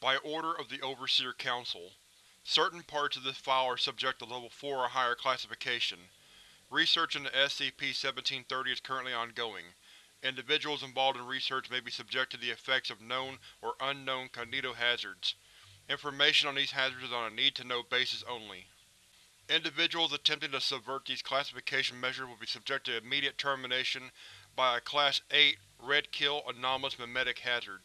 By order of the Overseer Council. Certain parts of this file are subject to Level 4 or higher classification. Research into SCP-1730 is currently ongoing. Individuals involved in research may be subject to the effects of known or unknown cognitohazards. Information on these hazards is on a need-to-know basis only. Individuals attempting to subvert these classification measures will be subject to immediate termination by a Class 8 Red Kill Anomalous Memetic Hazard.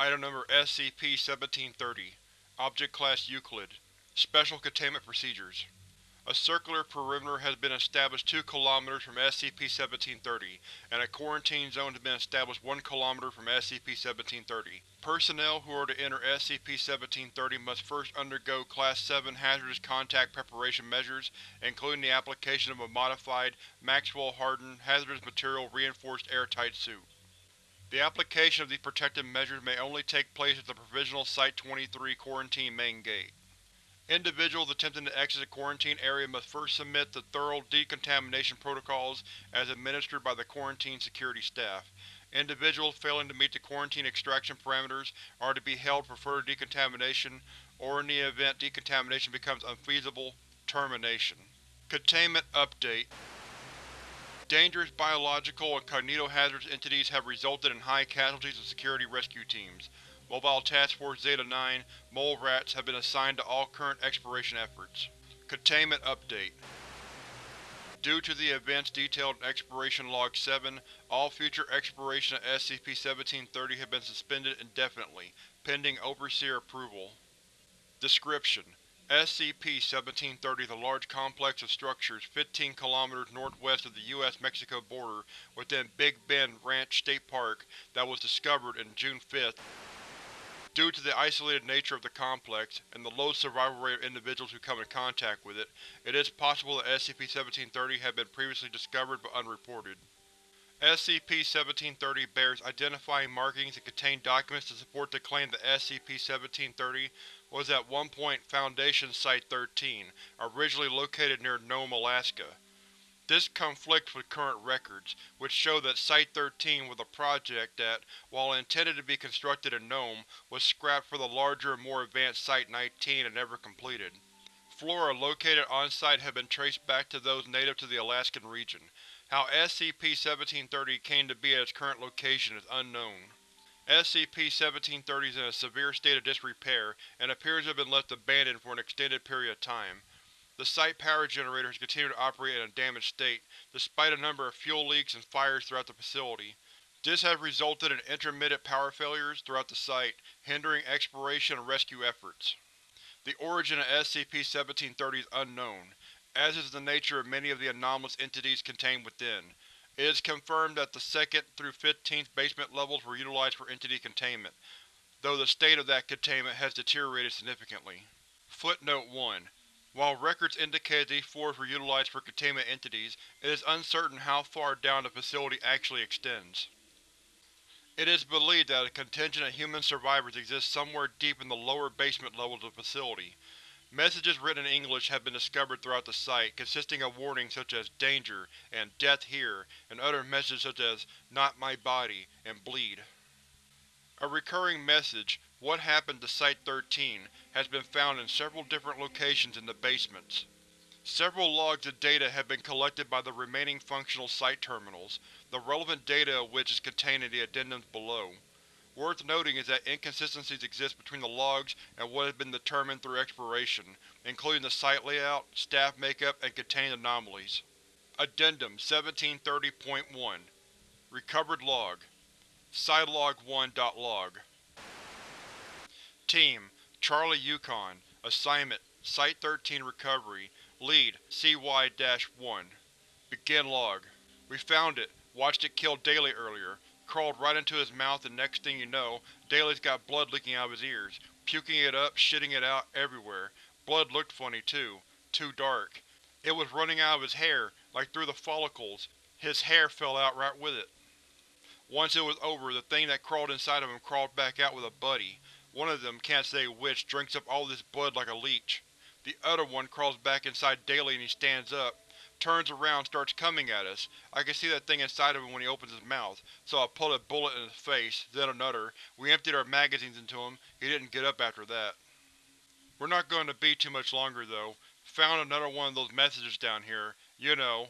Item Number SCP-1730 Object Class Euclid Special Containment Procedures A circular perimeter has been established 2 km from SCP-1730, and a quarantine zone has been established 1 km from SCP-1730. Personnel who are to enter SCP-1730 must first undergo Class 7 hazardous contact preparation measures, including the application of a modified, Maxwell-hardened, hazardous material reinforced airtight suit. The application of these protective measures may only take place at the Provisional Site-23 quarantine main gate. Individuals attempting to exit the quarantine area must first submit to thorough decontamination protocols as administered by the quarantine security staff. Individuals failing to meet the quarantine extraction parameters are to be held for further decontamination, or in the event decontamination becomes unfeasible, termination. Containment Update Dangerous biological and cognitohazardous entities have resulted in high casualties of security rescue teams. Mobile Task Force Zeta-9 Mole Rats have been assigned to all current exploration efforts. Containment Update Due to the events detailed in Exploration Log 7, all future exploration of SCP-1730 have been suspended indefinitely, pending Overseer approval. Description: SCP-1730 is a large complex of structures 15 km northwest of the U.S.-Mexico border within Big Bend Ranch State Park that was discovered in June 5. Due to the isolated nature of the complex, and the low survival rate of individuals who come in contact with it, it is possible that SCP-1730 had been previously discovered but unreported. SCP-1730 bears identifying markings and contains documents to support the claim that SCP-1730 was at one point Foundation Site-13, originally located near Nome, Alaska. This conflicts with current records, which show that Site-13 was a project that, while intended to be constructed in Nome, was scrapped for the larger and more advanced Site-19 and never completed. Flora located on-site have been traced back to those native to the Alaskan region. How SCP-1730 came to be at its current location is unknown. SCP-1730 is in a severe state of disrepair and appears to have been left abandoned for an extended period of time. The site power generators continue to operate in a damaged state, despite a number of fuel leaks and fires throughout the facility. This has resulted in intermittent power failures throughout the site, hindering exploration and rescue efforts. The origin of SCP-1730 is unknown, as is the nature of many of the anomalous entities contained within. It is confirmed that the 2nd through 15th basement levels were utilized for entity containment, though the state of that containment has deteriorated significantly. Footnote 1. While records indicate these floors were utilized for containment entities, it is uncertain how far down the facility actually extends. It is believed that a contingent of human survivors exists somewhere deep in the lower basement levels of the facility. Messages written in English have been discovered throughout the site, consisting of warnings such as Danger and Death Here, and other messages such as Not My Body and Bleed. A recurring message, What Happened to Site-13, has been found in several different locations in the basements. Several logs of data have been collected by the remaining functional site terminals, the relevant data of which is contained in the addendums below. Worth noting is that inconsistencies exist between the logs and what has been determined through exploration, including the site layout, staff makeup, and contained anomalies. Addendum 1730.1 Recovered Log. Scilog1.log Team Charlie Yukon. Assignment Site-13 Recovery Lead CY-1 Begin Log. We found it. Watched it kill Daly earlier crawled right into his mouth and next thing you know, Daly's got blood leaking out of his ears. Puking it up, shitting it out, everywhere. Blood looked funny, too. Too dark. It was running out of his hair, like through the follicles. His hair fell out right with it. Once it was over, the thing that crawled inside of him crawled back out with a buddy. One of them, can't say which, drinks up all this blood like a leech. The other one crawls back inside Daly and he stands up. Turns around starts coming at us. I can see that thing inside of him when he opens his mouth, so I pulled a bullet in his face, then another. We emptied our magazines into him. He didn't get up after that. We're not going to be too much longer, though. Found another one of those messages down here. You know.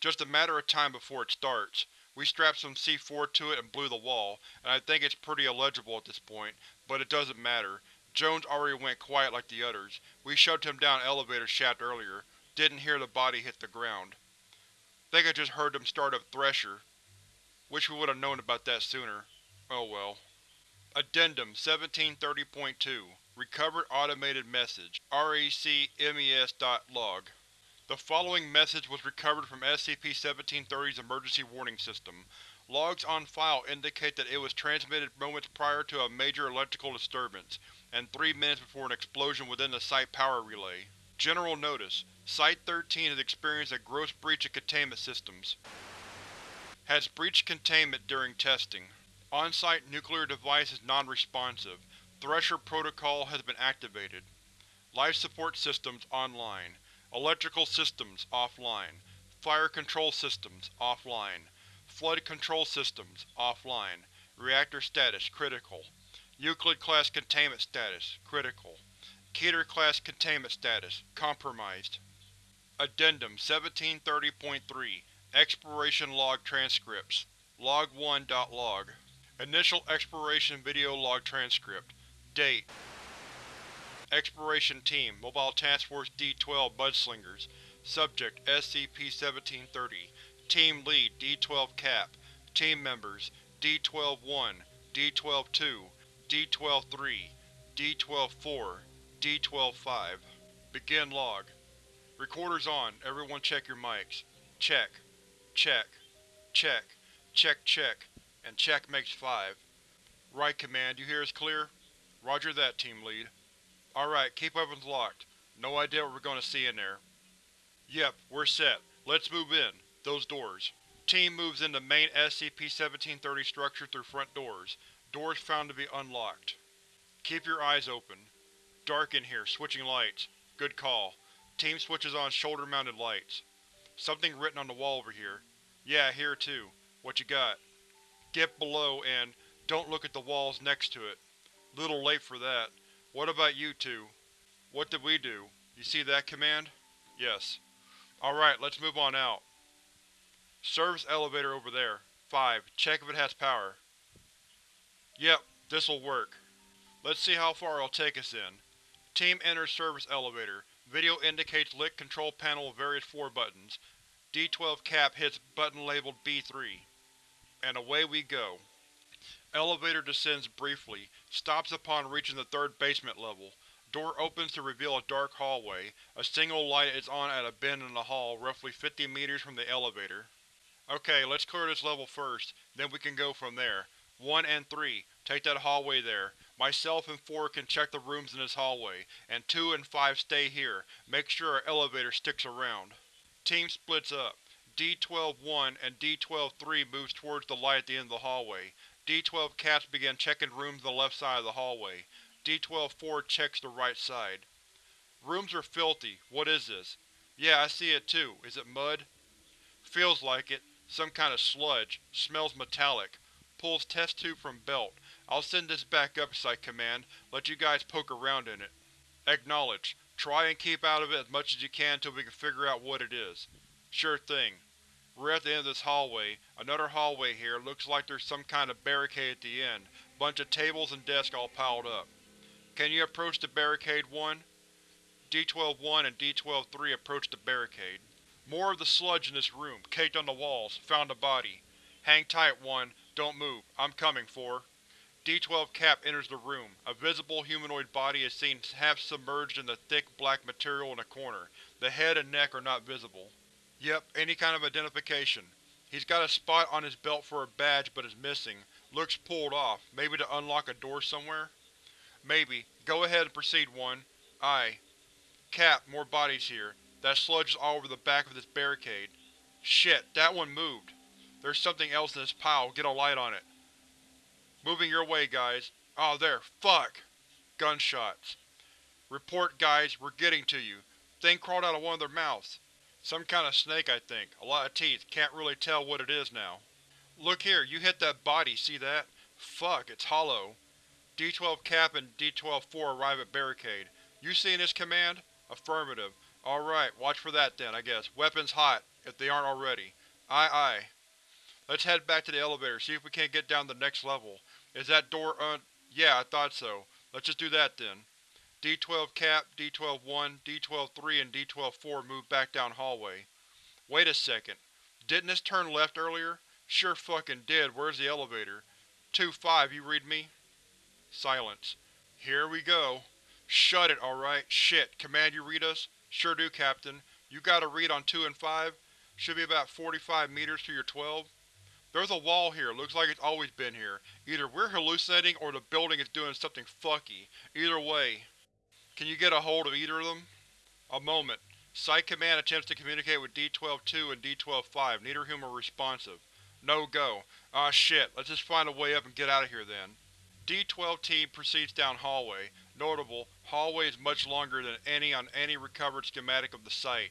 Just a matter of time before it starts. We strapped some C4 to it and blew the wall, and I think it's pretty illegible at this point, but it doesn't matter. Jones already went quiet like the others. We shoved him down elevator shaft earlier. Didn't hear the body hit the ground. Think I just heard them start up Thresher. Wish we would have known about that sooner. Oh well. Addendum 1730.2 Recovered Automated Message RECMES.log The following message was recovered from SCP-1730's emergency warning system. Logs on file indicate that it was transmitted moments prior to a major electrical disturbance, and three minutes before an explosion within the site power relay. General notice: Site-13 has experienced a gross breach of containment systems. Has breached containment during testing. On-site nuclear device is non-responsive. Thresher protocol has been activated. Life support systems online. Electrical systems offline. Fire control systems offline. Flood control systems offline. Reactor status critical. Euclid-class containment status critical. Keter-class containment status compromised. Addendum 1730.3 Exploration Log Transcripts Log1.log Initial Exploration Video Log Transcript. Date. Exploration Team Mobile Task Force D-12 Mudslingers. Subject SCP-1730 Team Lead D-12 Cap. Team Members D-12-1, D-12-2, D-12-3, D-12-4, D-12-5 Begin log. Recorders on. Everyone check your mics. Check. Check. Check. Check check. And check makes 5. Right, Command. You hear us clear? Roger that, Team Lead. Alright, keep weapons locked. No idea what we're to see in there. Yep, we're set. Let's move in. Those doors. Team moves into main SCP-1730 structure through front doors. Doors found to be unlocked. Keep your eyes open. Dark in here, switching lights. Good call. Team switches on shoulder-mounted lights. Something written on the wall over here. Yeah, here too. What you got? Get below and don't look at the walls next to it. Little late for that. What about you two? What did we do? You see that, Command? Yes. Alright, let's move on out. Service elevator over there. 5. Check if it has power. Yep, this'll work. Let's see how far it'll take us in. Team enters service elevator. Video indicates lit control panel with various floor buttons. D-12 cap hits button labeled B3. And away we go. Elevator descends briefly, stops upon reaching the third basement level. Door opens to reveal a dark hallway. A single light is on at a bend in the hall, roughly 50 meters from the elevator. Okay, let's clear this level first, then we can go from there. 1 and 3, take that hallway there. Myself and 4 can check the rooms in this hallway, and 2 and 5 stay here. Make sure our elevator sticks around. Team splits up. D-12-1 and D-12-3 moves towards the light at the end of the hallway. D-12 caps begin checking rooms on the left side of the hallway. D-12-4 checks the right side. Rooms are filthy. What is this? Yeah, I see it too. Is it mud? Feels like it. Some kind of sludge. Smells metallic. Pulls test tube from belt. I'll send this back up, Site Command. Let you guys poke around in it. Acknowledge. Try and keep out of it as much as you can until we can figure out what it is. Sure thing. We're at the end of this hallway. Another hallway here. Looks like there's some kind of barricade at the end. Bunch of tables and desks all piled up. Can you approach the barricade 1? D-12-1 and D-12-3 approach the barricade. More of the sludge in this room, caked on the walls. Found a body. Hang tight, 1. Don't move. I'm coming, 4. D-12 Cap enters the room. A visible humanoid body is seen half submerged in the thick black material in a corner. The head and neck are not visible. Yep, any kind of identification. He's got a spot on his belt for a badge but is missing. Looks pulled off. Maybe to unlock a door somewhere? Maybe. Go ahead and proceed, 1. Aye. Cap, more bodies here. That sludge is all over the back of this barricade. Shit, that one moved. There's something else in this pile, get a light on it. Moving your way, guys. Oh, there. Fuck! Gunshots. Report, guys. We're getting to you. Thing crawled out of one of their mouths. Some kind of snake, I think. A lot of teeth. Can't really tell what it is now. Look here, you hit that body, see that? Fuck, it's hollow. D-12 Cap and D-12-4 arrive at barricade. You seeing this, Command? Affirmative. Alright, watch for that then, I guess. Weapons hot, if they aren't already. Aye aye. Let's head back to the elevator, see if we can't get down to the next level. Is that door un- yeah, I thought so. Let's just do that then. D-12 Cap, D-12-1, D-12-3, and D-12-4 move back down hallway. Wait a second. Didn't this turn left earlier? Sure fucking did. Where's the elevator? 2-5, you read me? Silence. Here we go. Shut it, alright. Shit. Command you read us? Sure do, Captain. You got a read on 2 and 5? Should be about 45 meters to your 12. There's a wall here, looks like it's always been here. Either we're hallucinating or the building is doing something fucky. Either way. Can you get a hold of either of them? A moment. Site Command attempts to communicate with D-12-2 and D-12-5, neither of whom are responsive. No go. Ah shit, let's just find a way up and get out of here then. D-12 team proceeds down hallway. Notable, hallway is much longer than any on any recovered schematic of the site.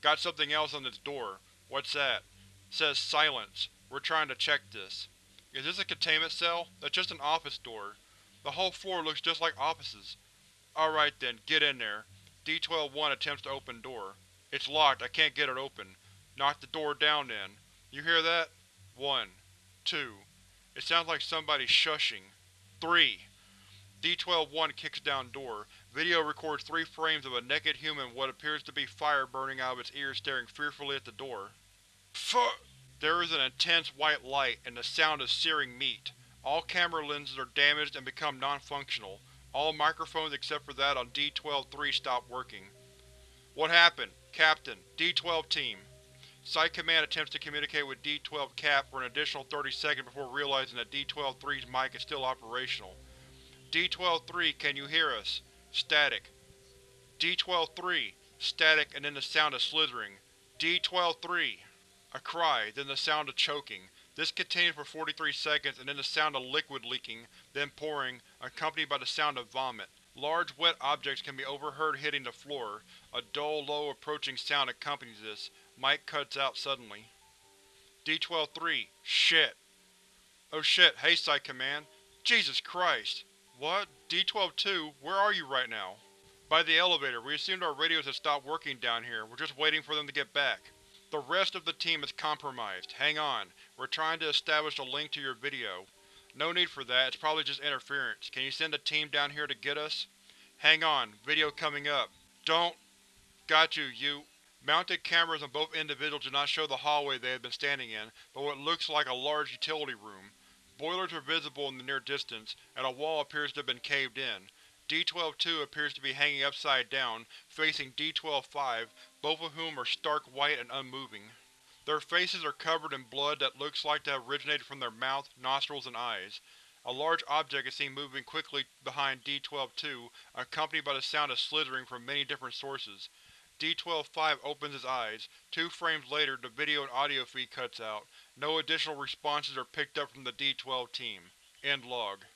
Got something else on this door. What's that? says silence. We're trying to check this. Is this a containment cell? That's just an office door. The whole floor looks just like offices. Alright then, get in there. D-12-1 attempts to open door. It's locked, I can't get it open. Knock the door down then. You hear that? One. Two. It sounds like somebody shushing. Three. D-12-1 kicks down door. Video records three frames of a naked human what appears to be fire burning out of its ears staring fearfully at the door. Fuck! There is an intense white light, and the sound of searing meat. All camera lenses are damaged and become non-functional. All microphones except for that on D-12-3 stop working. What happened? Captain. D-12 Team. Site Command attempts to communicate with D-12 Cap for an additional 30 seconds before realizing that D-12-3's mic is still operational. D-12-3, can you hear us? Static. D-12-3. Static and then the sound of slithering. D-12-3. A cry, then the sound of choking. This continues for 43 seconds and then the sound of liquid leaking, then pouring, accompanied by the sound of vomit. Large wet objects can be overheard hitting the floor. A dull, low approaching sound accompanies this. Mic cuts out suddenly. D-12-3. Shit. Oh shit, hey Site Command. Jesus Christ. What? D-12-2, where are you right now? By the elevator. We assumed our radios had stopped working down here. We're just waiting for them to get back. The rest of the team is compromised. Hang on. We're trying to establish a link to your video. No need for that, it's probably just interference. Can you send a team down here to get us? Hang on, video coming up. Don't… Got you, you… Mounted cameras on both individuals do not show the hallway they had been standing in, but what looks like a large utility room. Boilers are visible in the near distance, and a wall appears to have been caved in. D-12-2 appears to be hanging upside down, facing D-12-5, both of whom are stark white and unmoving. Their faces are covered in blood that looks like to have originated from their mouth, nostrils, and eyes. A large object is seen moving quickly behind D-12-2, accompanied by the sound of slithering from many different sources. D-12-5 opens his eyes. Two frames later, the video and audio feed cuts out. No additional responses are picked up from the D-12 team. End log.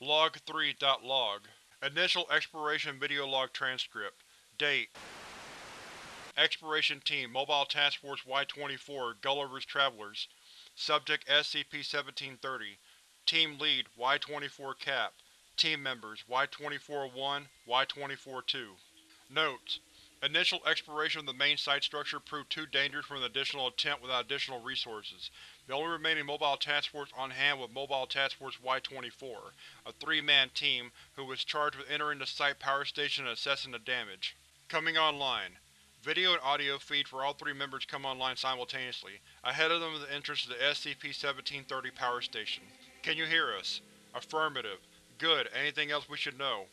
Log 3.log Initial Exploration Video Log Transcript. Date. Exploration Team Mobile Task Force Y-24 Gulliver's Travelers. Subject SCP-1730 Team Lead Y-24 Cap. Team Members Y-24-1, Y-24-2 Notes: Initial exploration of the main site structure proved too dangerous for an additional attempt without additional resources. The only remaining Mobile Task Force on hand was Mobile Task Force Y-24, a three-man team who was charged with entering the site power station and assessing the damage. Coming online. Video and audio feed for all three members come online simultaneously. Ahead of them is the entrance to the SCP-1730 power station. Can you hear us? Affirmative. Good. Anything else we should know?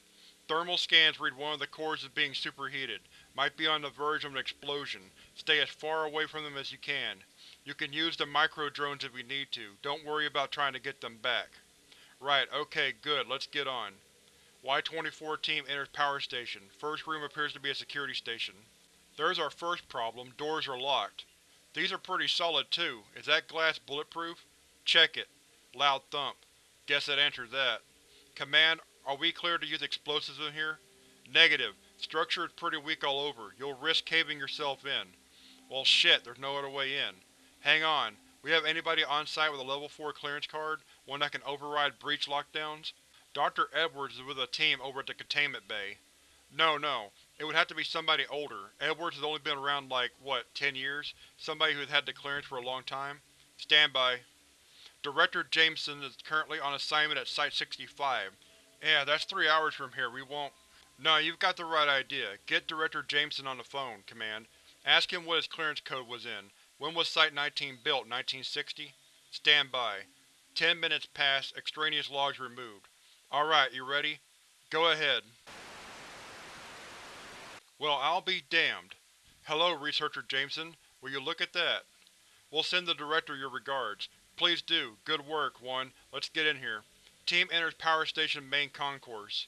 Thermal scans read one of the cores as being superheated. Might be on the verge of an explosion. Stay as far away from them as you can. You can use the micro-drones if you need to. Don't worry about trying to get them back. Right, okay, good, let's get on. Y-24 team enters power station. First room appears to be a security station. There's our first problem, doors are locked. These are pretty solid too. Is that glass bulletproof? Check it. Loud thump. Guess that answers that. Command, are we clear to use explosives in here? Negative. Structure is pretty weak all over. You'll risk caving yourself in. Well shit, there's no other way in. Hang on, we have anybody on site with a Level 4 clearance card? One that can override breach lockdowns? Dr. Edwards is with a team over at the containment bay. No, no. It would have to be somebody older. Edwards has only been around like, what, 10 years? Somebody who's had the clearance for a long time? Stand by. Director Jameson is currently on assignment at Site-65. Yeah, that's three hours from here. We won't… No, you've got the right idea. Get Director Jameson on the phone, Command. Ask him what his clearance code was in. When was Site-19 built, 1960? Stand by. Ten minutes pass, extraneous logs removed. Alright, you ready? Go ahead. Well, I'll be damned. Hello, Researcher Jameson. Will you look at that? We'll send the Director your regards. Please do. Good work, One. Let's get in here. Team enters Power Station main concourse.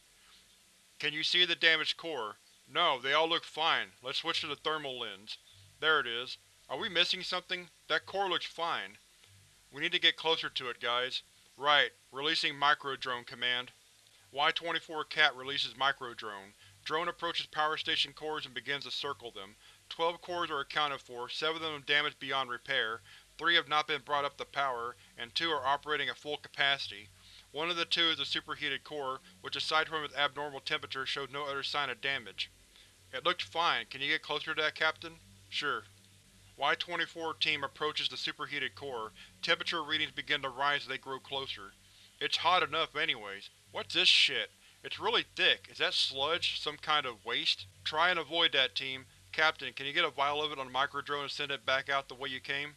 Can you see the damaged core? No, they all look fine. Let's switch to the thermal lens. There it is. Are we missing something? That core looks fine. We need to get closer to it, guys. Right. Releasing Microdrone Command. Y-24 Cap releases Microdrone. Drone Drone approaches power station cores and begins to circle them. Twelve cores are accounted for, seven of them damaged beyond repair, three have not been brought up to power, and two are operating at full capacity. One of the two is a superheated core, which aside from its abnormal temperature showed no other sign of damage. It looked fine. Can you get closer to that, Captain? Sure. Y-24 team approaches the superheated core. Temperature readings begin to rise as they grow closer. It's hot enough anyways. What's this shit? It's really thick. Is that sludge? Some kind of waste? Try and avoid that, team. Captain, can you get a vial of it on the microdrone and send it back out the way you came?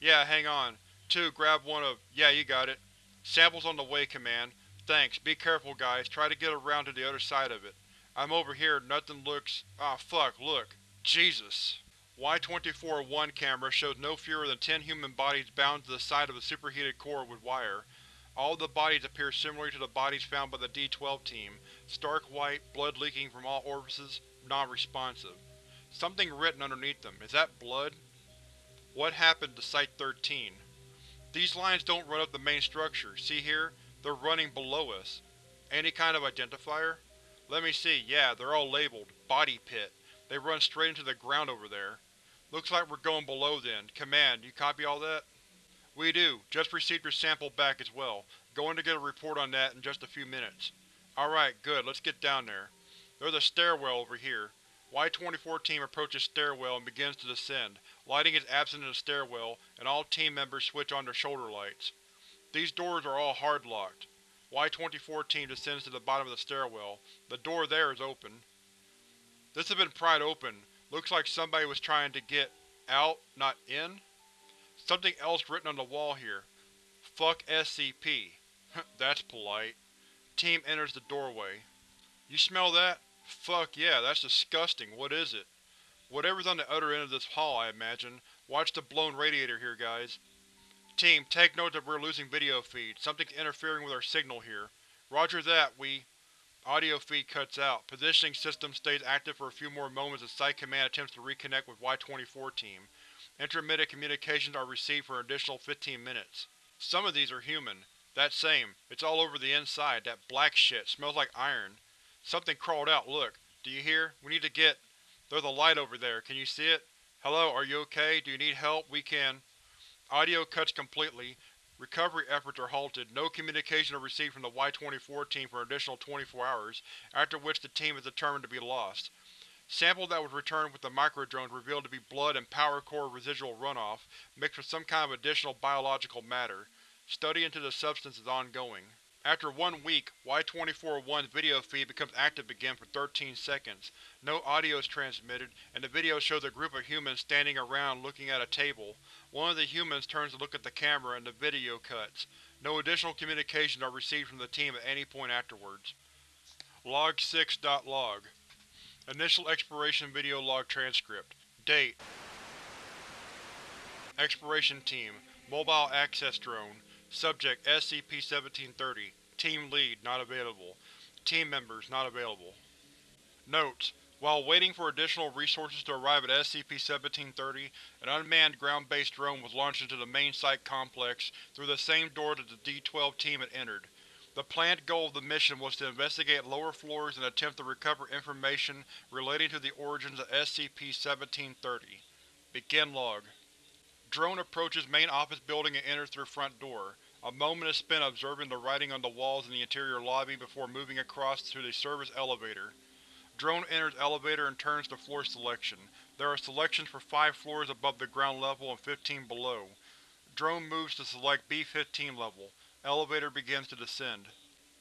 Yeah, hang on. Two, grab one of… yeah, you got it. Samples on the way, Command. Thanks. Be careful, guys. Try to get around to the other side of it. I'm over here. Nothing looks… ah fuck, look. Jesus. Y-24-1 camera shows no fewer than ten human bodies bound to the side of the superheated core with wire. All the bodies appear similar to the bodies found by the D-12 team, stark white, blood leaking from all orifices, non-responsive. Something written underneath them. Is that blood? What happened to Site-13? These lines don't run up the main structure. See here? They're running below us. Any kind of identifier? Let me see. Yeah, they're all labeled. Body pit. They run straight into the ground over there. Looks like we're going below then. Command, you copy all that? We do. Just received your sample back as well. Going to get a report on that in just a few minutes. Alright, good. Let's get down there. There's a stairwell over here. Y-24 team approaches stairwell and begins to descend. Lighting is absent in the stairwell, and all team members switch on their shoulder lights. These doors are all hard-locked. Y-24 team descends to the bottom of the stairwell. The door there is open. This has been pried open. Looks like somebody was trying to get out, not in? Something else written on the wall here. Fuck SCP. that's polite. Team enters the doorway. You smell that? Fuck yeah, that's disgusting. What is it? Whatever's on the other end of this hall, I imagine. Watch the blown radiator here, guys. Team, take note that we're losing video feed. Something's interfering with our signal here. Roger that, we… Audio feed cuts out. Positioning system stays active for a few more moments as Site Command attempts to reconnect with Y-24 team. Intermittent communications are received for an additional 15 minutes. Some of these are human. That same. It's all over the inside. That black shit. Smells like iron. Something crawled out, look. Do you hear? We need to get… There's a light over there. Can you see it? Hello, are you okay? Do you need help? We can… Audio cuts completely. Recovery efforts are halted. No communication are received from the Y-24 team for an additional 24 hours, after which the team is determined to be lost. Sample that was returned with the microdrones revealed to be blood and power core residual runoff, mixed with some kind of additional biological matter. Study into the substance is ongoing. After one week, Y-24-1's video feed becomes active again for 13 seconds. No audio is transmitted, and the video shows a group of humans standing around looking at a table. One of the humans turns to look at the camera and the video cuts. No additional communications are received from the team at any point afterwards. Log 6.log Initial Exploration Video Log Transcript Date Exploration Team Mobile Access Drone Subject SCP-1730 Team Lead not available. Team members not available. Notes: While waiting for additional resources to arrive at SCP-1730, an unmanned ground-based drone was launched into the main site complex through the same door that the D-12 team had entered. The planned goal of the mission was to investigate lower floors and attempt to recover information relating to the origins of SCP-1730. Begin log. Drone approaches main office building and enters through front door. A moment is spent observing the writing on the walls in the interior lobby before moving across to the service elevator. Drone enters elevator and turns to floor selection. There are selections for 5 floors above the ground level and 15 below. Drone moves to select B-15 level. Elevator begins to descend.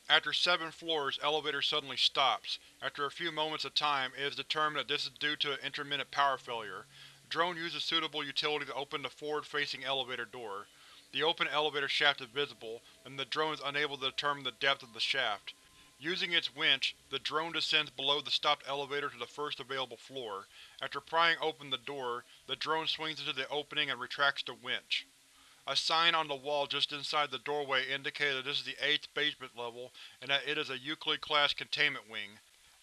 After seven floors, elevator suddenly stops. After a few moments of time, it is determined that this is due to an intermittent power failure. Drone uses suitable utility to open the forward-facing elevator door. The open elevator shaft is visible, and the drone is unable to determine the depth of the shaft. Using its winch, the drone descends below the stopped elevator to the first available floor. After prying open the door, the drone swings into the opening and retracts the winch. A sign on the wall just inside the doorway indicates that this is the 8th basement level and that it is a Euclid-class containment wing.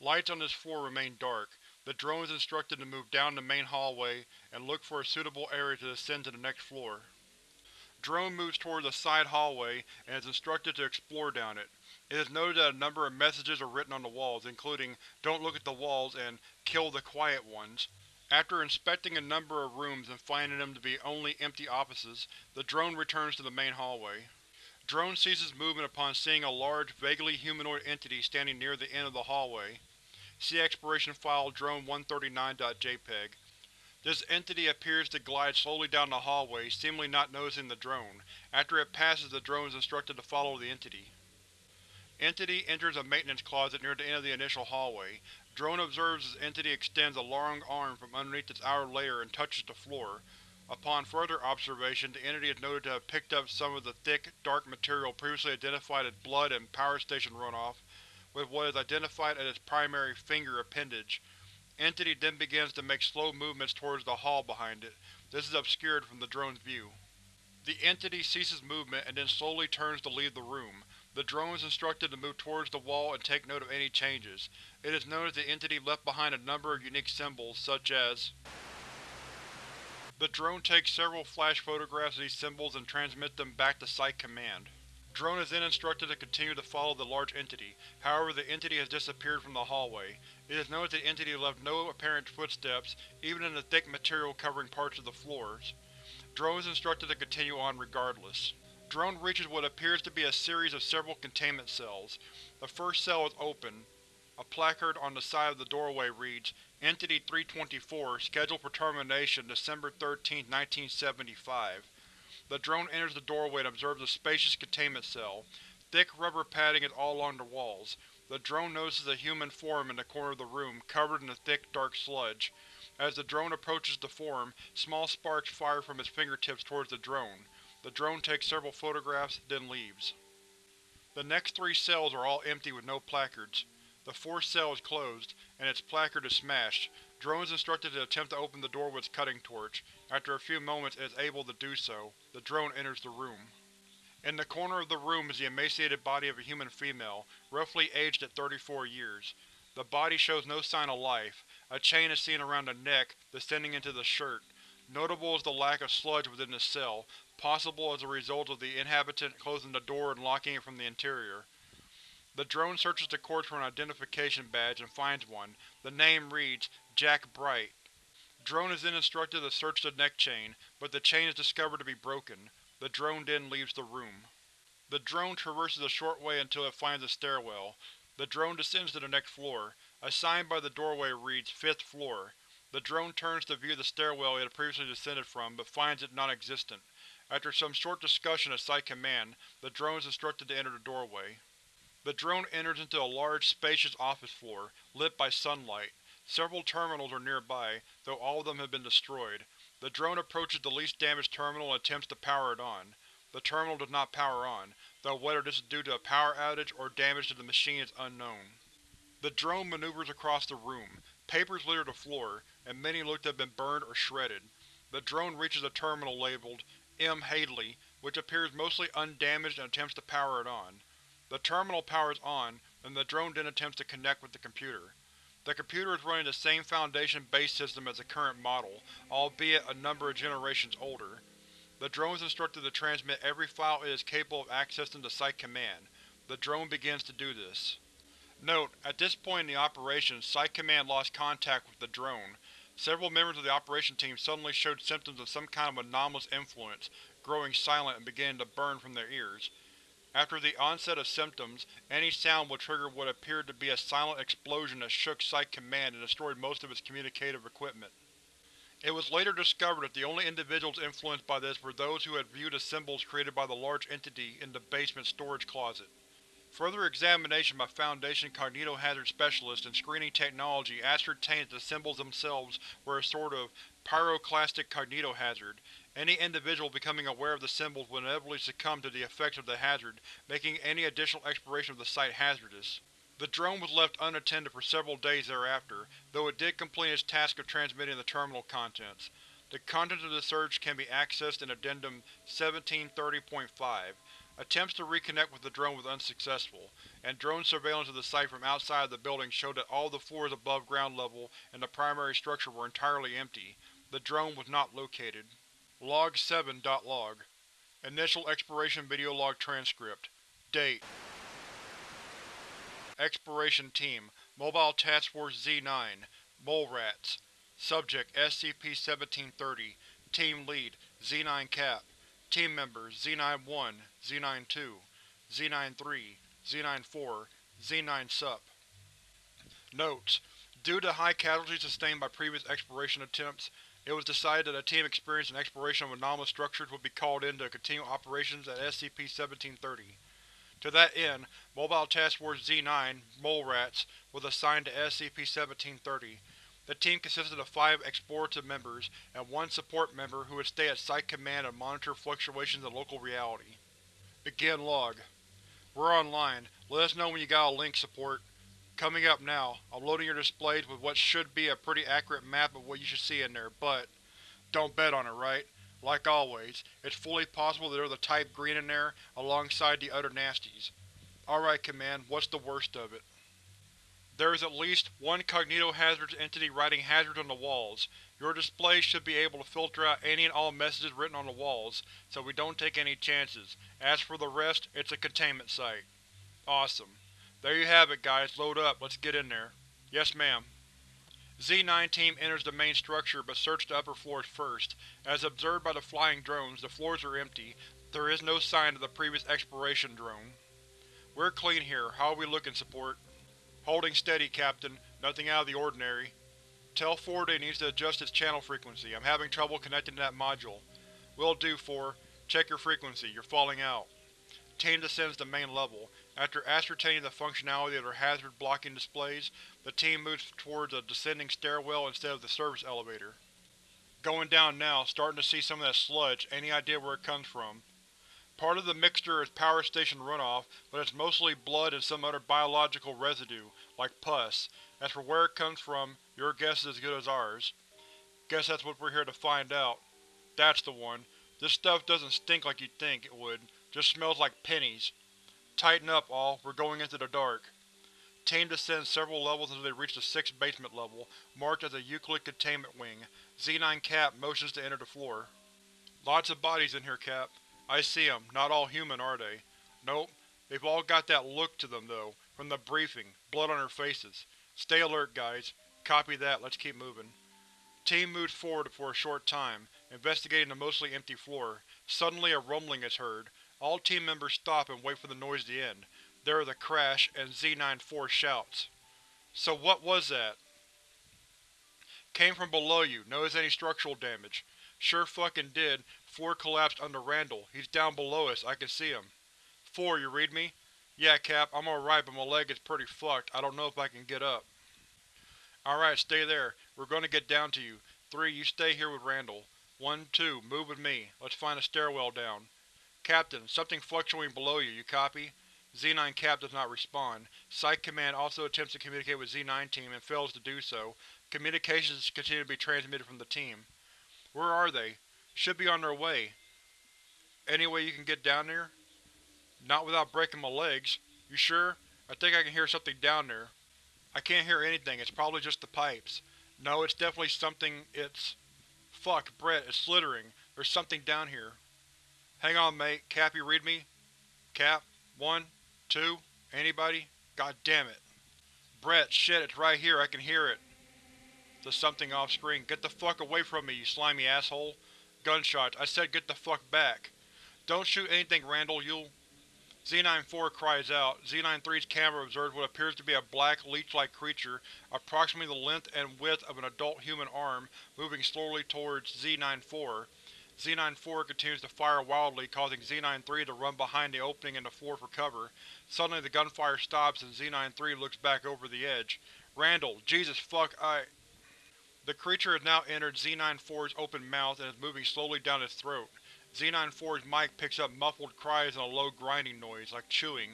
Lights on this floor remain dark. The drone is instructed to move down the main hallway and look for a suitable area to descend to the next floor. Drone moves toward the side hallway and is instructed to explore down it. It is noted that a number of messages are written on the walls, including Don't look at the walls and Kill the quiet ones. After inspecting a number of rooms and finding them to be only empty offices, the drone returns to the main hallway. Drone ceases movement upon seeing a large, vaguely humanoid entity standing near the end of the hallway. See exploration file Drone-139.jpg. This entity appears to glide slowly down the hallway, seemingly not noticing the drone. After it passes, the drone is instructed to follow the entity. Entity enters a maintenance closet near the end of the initial hallway. Drone observes as Entity extends a long arm from underneath its outer layer and touches the floor. Upon further observation, the Entity is noted to have picked up some of the thick, dark material previously identified as blood and power station runoff, with what is identified as its primary finger appendage. Entity then begins to make slow movements towards the hall behind it. This is obscured from the drone's view. The Entity ceases movement and then slowly turns to leave the room. The drone is instructed to move towards the wall and take note of any changes. It is known that the entity left behind a number of unique symbols, such as The drone takes several flash photographs of these symbols and transmits them back to Site Command. Drone is then instructed to continue to follow the large entity, however the entity has disappeared from the hallway. It is that the entity left no apparent footsteps, even in the thick material covering parts of the floors. Drone is instructed to continue on regardless. Drone reaches what appears to be a series of several containment cells. The first cell is open. A placard on the side of the doorway reads, Entity 324, scheduled for termination December 13, 1975. The drone enters the doorway and observes a spacious containment cell. Thick rubber padding is all along the walls. The drone notices a human form in the corner of the room, covered in a thick, dark sludge. As the drone approaches the form, small sparks fire from its fingertips towards the drone. The drone takes several photographs, then leaves. The next three cells are all empty with no placards. The fourth cell is closed, and its placard is smashed. Drone is instructed to attempt to open the door with its cutting torch. After a few moments it is able to do so. The drone enters the room. In the corner of the room is the emaciated body of a human female, roughly aged at 34 years. The body shows no sign of life. A chain is seen around the neck, descending into the shirt. Notable is the lack of sludge within the cell, possible as a result of the inhabitant closing the door and locking it from the interior. The drone searches the corpse for an identification badge and finds one. The name reads, Jack Bright. Drone is then instructed to search the neck chain, but the chain is discovered to be broken. The drone then leaves the room. The drone traverses a short way until it finds a stairwell. The drone descends to the next floor. A sign by the doorway reads, Fifth floor. The drone turns to view the stairwell it had previously descended from, but finds it non-existent. After some short discussion at Site Command, the drone is instructed to enter the doorway. The drone enters into a large, spacious office floor, lit by sunlight. Several terminals are nearby, though all of them have been destroyed. The drone approaches the least damaged terminal and attempts to power it on. The terminal does not power on, though whether this is due to a power outage or damage to the machine is unknown. The drone maneuvers across the room. Papers litter the floor, and many look to have been burned or shredded. The drone reaches a terminal labeled M. Hadley, which appears mostly undamaged and attempts to power it on. The terminal powers on, and the drone then attempts to connect with the computer. The computer is running the same Foundation base system as the current model, albeit a number of generations older. The drone is instructed to transmit every file it is capable of accessing to Site Command. The drone begins to do this. Note: At this point in the operation, Site Command lost contact with the drone. Several members of the operation team suddenly showed symptoms of some kind of anomalous influence, growing silent and beginning to burn from their ears. After the onset of symptoms, any sound would trigger what appeared to be a silent explosion that shook Site Command and destroyed most of its communicative equipment. It was later discovered that the only individuals influenced by this were those who had viewed the symbols created by the large entity in the basement storage closet. Further examination by Foundation cognitohazard specialists in screening technology ascertained that the symbols themselves were a sort of pyroclastic cognitohazard. Any individual becoming aware of the symbols would inevitably succumb to the effects of the hazard, making any additional exploration of the site hazardous. The drone was left unattended for several days thereafter, though it did complete its task of transmitting the terminal contents. The contents of the search can be accessed in Addendum 1730.5. Attempts to reconnect with the drone was unsuccessful, and drone surveillance of the site from outside of the building showed that all the floors above ground level and the primary structure were entirely empty. The drone was not located. Log 7.log Initial Exploration Video Log Transcript. Date. Exploration Team. Mobile Task Force Z-9 Mole Rats. Subject SCP-1730 Team Lead. Z-9 Cap Team Members Z-91, Z-92, Z-93, Z-94, Z-9 Sup. Notes: Due to high casualties sustained by previous exploration attempts, it was decided that a team experienced in exploration of anomalous structures would be called in to continue operations at SCP-1730. To that end, Mobile Task Force Z-9 Mole Rats was assigned to SCP-1730, the team consisted of five explorative members, and one support member who would stay at Site Command and monitor fluctuations in local reality. Begin log. We're online. Let us know when you got a link, support. Coming up now, I'm loading your displays with what should be a pretty accurate map of what you should see in there, but don't bet on it, right? Like always, it's fully possible that there's a Type Green in there, alongside the other nasties. Alright, Command, what's the worst of it? There is at least one cognitohazardous entity writing hazards on the walls. Your display should be able to filter out any and all messages written on the walls, so we don't take any chances. As for the rest, it's a containment site. Awesome. There you have it, guys. Load up. Let's get in there. Yes, ma'am. Z-9 team enters the main structure but search the upper floors first. As observed by the flying drones, the floors are empty. There is no sign of the previous exploration drone. We're clean here. How are we looking, support? Holding steady, Captain. Nothing out of the ordinary. Tell Ford needs to adjust its channel frequency. I'm having trouble connecting to that module. Will do, 4. Check your frequency. You're falling out. Team descends to main level. After ascertaining the functionality of their hazard-blocking displays, the team moves towards a descending stairwell instead of the service elevator. Going down now, starting to see some of that sludge. Any idea where it comes from? Part of the mixture is power station runoff, but it's mostly blood and some other biological residue, like pus. As for where it comes from, your guess is as good as ours. Guess that's what we're here to find out. That's the one. This stuff doesn't stink like you'd think it would, just smells like pennies. Tighten up, all. We're going into the dark. Team descends several levels until they reach the sixth basement level, marked as a Euclid containment wing. Z-9 Cap motions to enter the floor. Lots of bodies in here, Cap. I see them. Not all human, are they? Nope. They've all got that look to them, though, from the briefing. Blood on their faces. Stay alert, guys. Copy that. Let's keep moving. Team moves forward for a short time, investigating the mostly empty floor. Suddenly a rumbling is heard. All team members stop and wait for the noise to end. There is a crash, and Z-94 shouts. So what was that? Came from below you. Notice any structural damage? Sure fucking did. Floor collapsed under Randall. He's down below us, I can see him. Four, you read me? Yeah, Cap, I'm alright, but my leg is pretty fucked. I don't know if I can get up. Alright, stay there. We're gonna get down to you. Three, you stay here with Randall. One, two, move with me. Let's find a stairwell down. Captain, something fluctuating below you, you copy? Z-9 Cap does not respond. Site Command also attempts to communicate with Z-9 Team and fails to do so. Communications continue to be transmitted from the team. Where are they? Should be on their way. Any way you can get down there? Not without breaking my legs. You sure? I think I can hear something down there. I can't hear anything, it's probably just the pipes. No, it's definitely something, it's… Fuck, Brett, it's slithering. There's something down here. Hang on, mate. Cap, you read me? Cap? One? Two? Anybody? God damn it. Brett, shit, it's right here, I can hear it. The something off-screen, get the fuck away from me, you slimy asshole. Gunshots, I said get the fuck back. Don't shoot anything, Randall, you'll… Z-94 cries out. Z-93's camera observes what appears to be a black, leech-like creature, approximately the length and width of an adult human arm, moving slowly towards Z-94. Z-94 continues to fire wildly, causing Z-93 to run behind the opening in the floor for cover. Suddenly the gunfire stops and Z-93 looks back over the edge. Randall, Jesus fuck I… The creature has now entered Z-94's open mouth and is moving slowly down its throat. Z-94's mic picks up muffled cries and a low grinding noise, like chewing.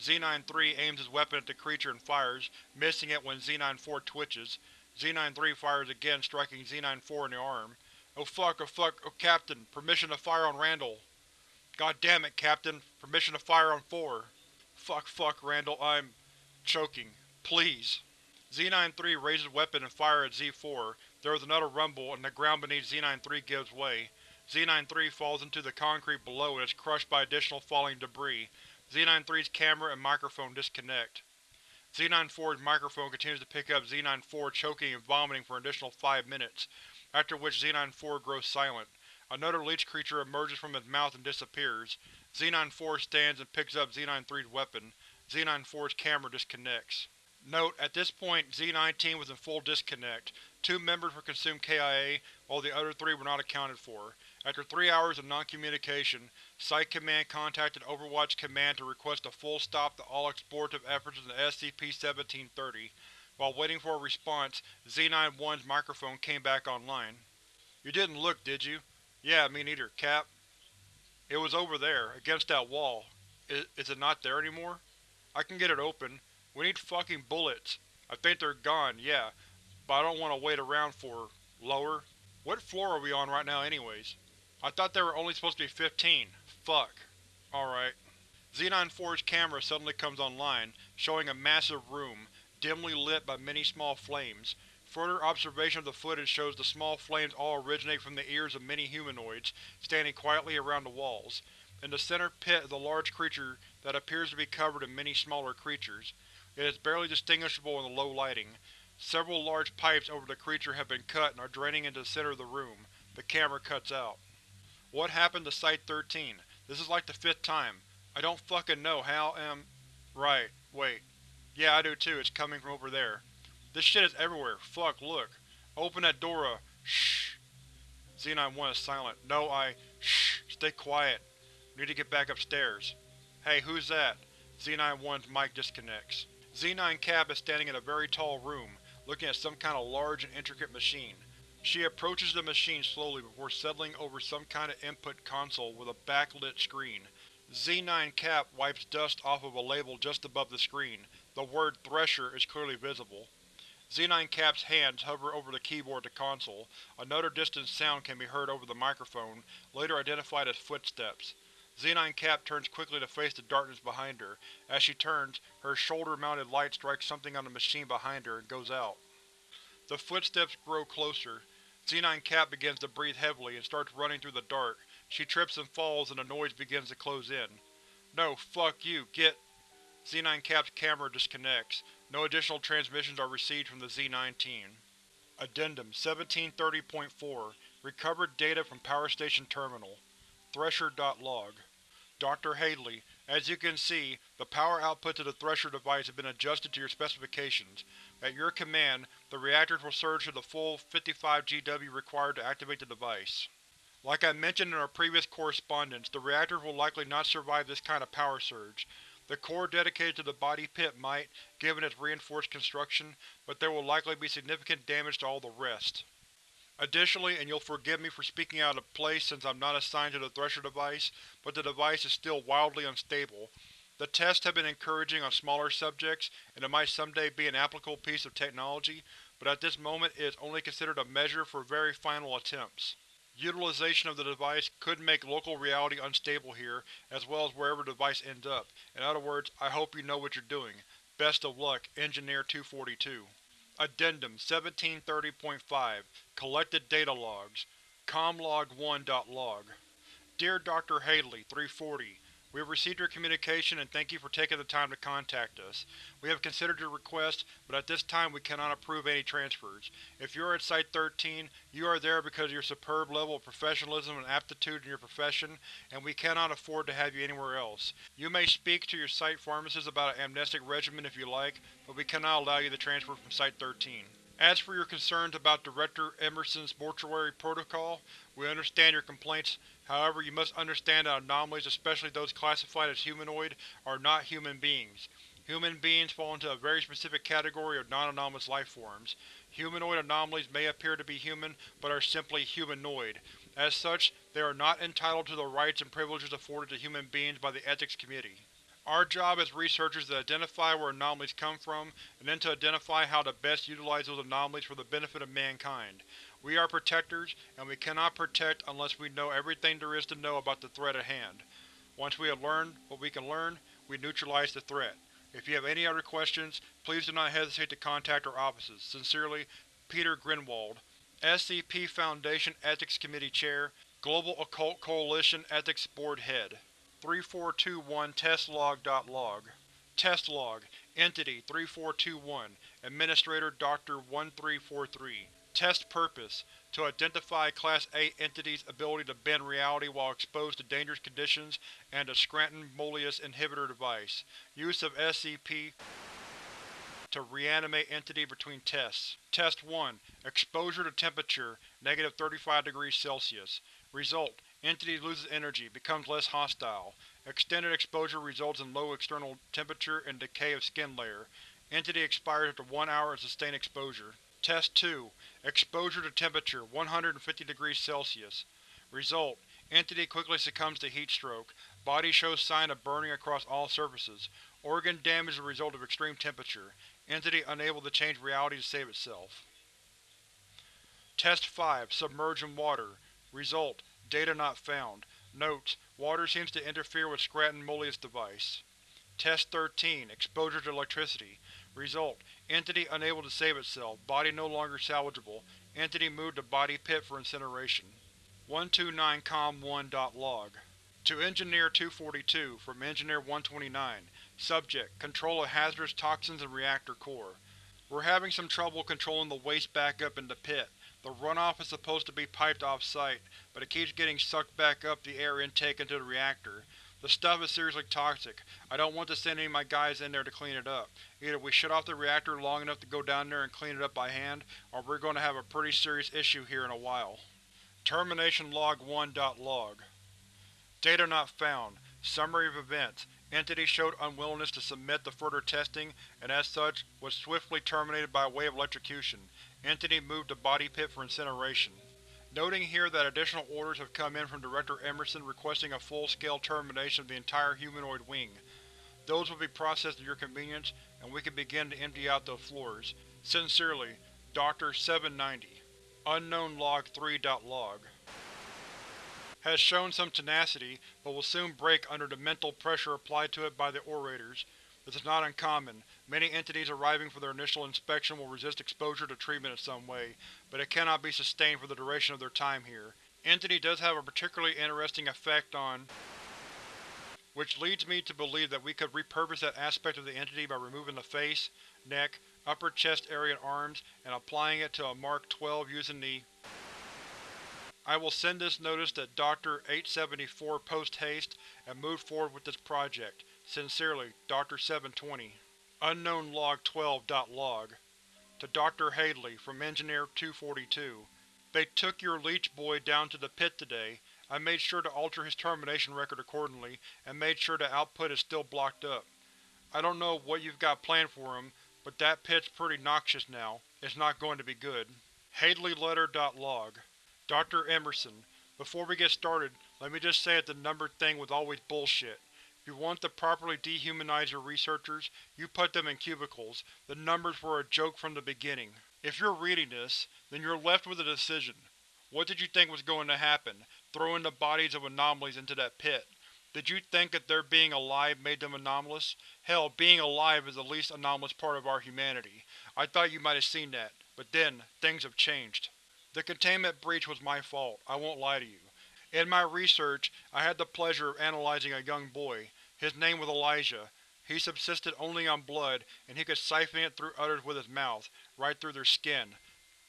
Z-93 aims his weapon at the creature and fires, missing it when Z-94 twitches. Z-93 fires again, striking Z-94 in the arm. Oh fuck, oh fuck, oh Captain, permission to fire on Randall. God damn it, Captain, permission to fire on 4. Fuck, fuck, Randall, I'm… choking. Please. Z-93 raises weapon and fires at Z-4. There is another rumble, and the ground beneath Z-93 gives way. Z-93 falls into the concrete below and is crushed by additional falling debris. Z-93's camera and microphone disconnect. Z-94's microphone continues to pick up Z-94 choking and vomiting for an additional five minutes, after which Z-94 grows silent. Another leech creature emerges from its mouth and disappears. Z-94 stands and picks up Z-93's weapon. Z-94's camera disconnects. Note: At this point, Z-19 was in full disconnect. Two members were consumed KIA, while the other three were not accounted for. After three hours of non-communication, Site Command contacted Overwatch Command to request a full stop to all explorative efforts in the SCP-1730. While waiting for a response, Z-91's microphone came back online. You didn't look, did you? Yeah, me neither, Cap. It was over there, against that wall. Is, is it not there anymore? I can get it open. We need fucking bullets. I think they're gone, yeah, but I don't want to wait around for… lower? What floor are we on right now anyways? I thought there were only supposed to be 15. Fuck. Alright. Z-94's camera suddenly comes online, showing a massive room, dimly lit by many small flames. Further observation of the footage shows the small flames all originate from the ears of many humanoids, standing quietly around the walls. In the center pit is a large creature that appears to be covered in many smaller creatures. It is barely distinguishable in the low lighting. Several large pipes over the creature have been cut and are draining into the center of the room. The camera cuts out. What happened to Site-13? This is like the fifth time. I don't fucking know how am… Right, wait. Yeah, I do too, it's coming from over there. This shit is everywhere, fuck, look. Open that door, shh. Z91 is silent. No, I… Shh, stay quiet. Need to get back upstairs. Hey, who's that? Z91's mic disconnects. Z9 Cap is standing in a very tall room, looking at some kind of large and intricate machine. She approaches the machine slowly before settling over some kind of input console with a backlit screen. Z9 Cap wipes dust off of a label just above the screen. The word Thresher is clearly visible. Z9 Cap's hands hover over the keyboard to console. Another distant sound can be heard over the microphone, later identified as footsteps. Z9 Cap turns quickly to face the darkness behind her. As she turns, her shoulder-mounted light strikes something on the machine behind her and goes out. The footsteps grow closer. Z9 Cap begins to breathe heavily and starts running through the dark. She trips and falls and the noise begins to close in. No, fuck you, get… Z9 Cap's camera disconnects. No additional transmissions are received from the Z-19. Addendum 1730.4 Recovered data from Power Station Terminal. Thresher.log Dr. Hadley, as you can see, the power output to the Thresher device has been adjusted to your specifications. At your command, the reactors will surge to the full 55 GW required to activate the device. Like I mentioned in our previous correspondence, the reactors will likely not survive this kind of power surge. The core dedicated to the body pit might, given its reinforced construction, but there will likely be significant damage to all the rest. Additionally, and you'll forgive me for speaking out of place since I'm not assigned to the Thresher device, but the device is still wildly unstable, the tests have been encouraging on smaller subjects, and it might someday be an applicable piece of technology, but at this moment it is only considered a measure for very final attempts. Utilization of the device could make local reality unstable here, as well as wherever the device ends up. In other words, I hope you know what you're doing. Best of luck, Engineer 242. Addendum 1730.5 Collected Data Logs Comlog1.log Dear Dr. Hadley, 340 We have received your communication and thank you for taking the time to contact us. We have considered your request, but at this time we cannot approve any transfers. If you are at Site-13, you are there because of your superb level of professionalism and aptitude in your profession, and we cannot afford to have you anywhere else. You may speak to your Site pharmacist about an amnestic regimen if you like, but we cannot allow you the transfer from Site-13. As for your concerns about Director Emerson's mortuary protocol, we understand your complaints, however you must understand that anomalies, especially those classified as humanoid, are not human beings. Human beings fall into a very specific category of non-anomalous lifeforms. Humanoid anomalies may appear to be human, but are simply humanoid. As such, they are not entitled to the rights and privileges afforded to human beings by the Ethics Committee. Our job as researchers is to identify where anomalies come from, and then to identify how to best utilize those anomalies for the benefit of mankind. We are protectors, and we cannot protect unless we know everything there is to know about the threat at hand. Once we have learned what we can learn, we neutralize the threat. If you have any other questions, please do not hesitate to contact our offices. Sincerely, Peter Grinwald, SCP Foundation Ethics Committee Chair, Global Occult Coalition Ethics Board Head 3421 testlog.log Test log Entity 3421 Administrator Dr. 1343 Test purpose To identify Class A entities' ability to bend reality while exposed to dangerous conditions and a Scranton-Moleus inhibitor device. Use of SCP to reanimate entity between tests. Test 1 Exposure to temperature, negative 35 degrees Celsius. Result Entity loses energy, becomes less hostile. Extended exposure results in low external temperature and decay of skin layer. Entity expires after 1 hour of sustained exposure. Test 2. Exposure to temperature, 150 degrees Celsius. Result: Entity quickly succumbs to heat stroke. Body shows sign of burning across all surfaces. Organ damage as a result of extreme temperature. Entity unable to change reality to save itself. Test 5. Submerge in water. Result: Data not found. Notes: Water seems to interfere with Scranton-Moleus device. Test 13. Exposure to electricity. Result: Entity unable to save itself. Body no longer salvageable. Entity moved to body pit for incineration. 129com1.log To Engineer 242, from Engineer 129 Subject: Control of hazardous toxins in reactor core. We're having some trouble controlling the waste back up in the pit. The runoff is supposed to be piped off-site, but it keeps getting sucked back up the air intake into the reactor. The stuff is seriously toxic. I don't want to send any of my guys in there to clean it up. Either we shut off the reactor long enough to go down there and clean it up by hand, or we're going to have a pretty serious issue here in a while. Termination Log 1.log Data not found. Summary of events. Entity showed unwillingness to submit to further testing, and as such, was swiftly terminated by way of electrocution. Entity moved to body pit for incineration. Noting here that additional orders have come in from Director Emerson requesting a full-scale termination of the entire humanoid wing. Those will be processed at your convenience, and we can begin to empty out the floors. Sincerely, Dr. 790 Unknown Log 3.log Has shown some tenacity, but will soon break under the mental pressure applied to it by the orators. This is not uncommon. Many entities arriving for their initial inspection will resist exposure to treatment in some way, but it cannot be sustained for the duration of their time here. Entity does have a particularly interesting effect on which leads me to believe that we could repurpose that aspect of the entity by removing the face, neck, upper chest area and arms, and applying it to a Mark 12 using the I will send this notice to Dr. 874 post-haste and move forward with this project. Sincerely, Dr. 720 Unknown Log 12.log To Dr. Hadley, from Engineer 242 They took your leech boy down to the pit today. I made sure to alter his termination record accordingly, and made sure the output is still blocked up. I don't know what you've got planned for him, but that pit's pretty noxious now. It's not going to be good. hadley HadleyLetter.log Dr. Emerson, before we get started, let me just say that the numbered thing was always bullshit. You want to properly dehumanize your researchers, you put them in cubicles. The numbers were a joke from the beginning. If you're reading this, then you're left with a decision. What did you think was going to happen, throwing the bodies of anomalies into that pit? Did you think that their being alive made them anomalous? Hell, being alive is the least anomalous part of our humanity. I thought you might have seen that, but then, things have changed. The containment breach was my fault, I won't lie to you. In my research, I had the pleasure of analyzing a young boy. His name was Elijah. He subsisted only on blood, and he could siphon it through others with his mouth, right through their skin.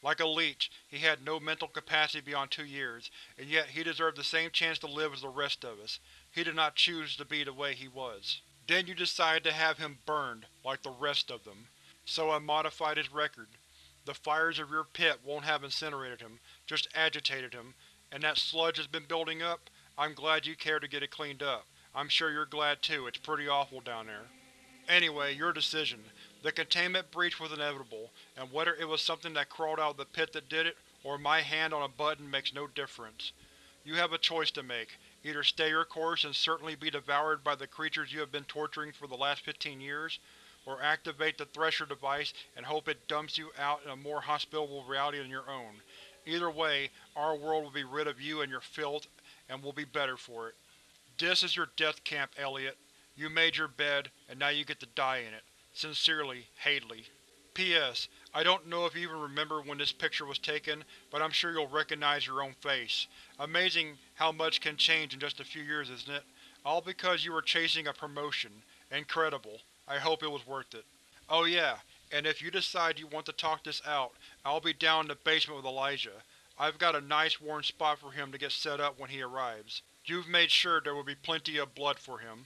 Like a leech, he had no mental capacity beyond two years, and yet he deserved the same chance to live as the rest of us. He did not choose to be the way he was. Then you decided to have him burned, like the rest of them. So I modified his record. The fires of your pit won't have incinerated him, just agitated him, and that sludge has been building up? I'm glad you cared to get it cleaned up. I'm sure you're glad too, it's pretty awful down there. Anyway, your decision. The containment breach was inevitable, and whether it was something that crawled out of the pit that did it, or my hand on a button makes no difference. You have a choice to make. Either stay your course and certainly be devoured by the creatures you have been torturing for the last 15 years, or activate the Thresher device and hope it dumps you out in a more hospitable reality than your own. Either way, our world will be rid of you and your filth, and will be better for it. This is your death camp, Elliot. You made your bed, and now you get to die in it. Sincerely, Hadley. P.S. I don't know if you even remember when this picture was taken, but I'm sure you'll recognize your own face. Amazing how much can change in just a few years, isn't it? All because you were chasing a promotion. Incredible. I hope it was worth it. Oh yeah, and if you decide you want to talk this out, I'll be down in the basement with Elijah. I've got a nice warm spot for him to get set up when he arrives. You've made sure there will be plenty of blood for him.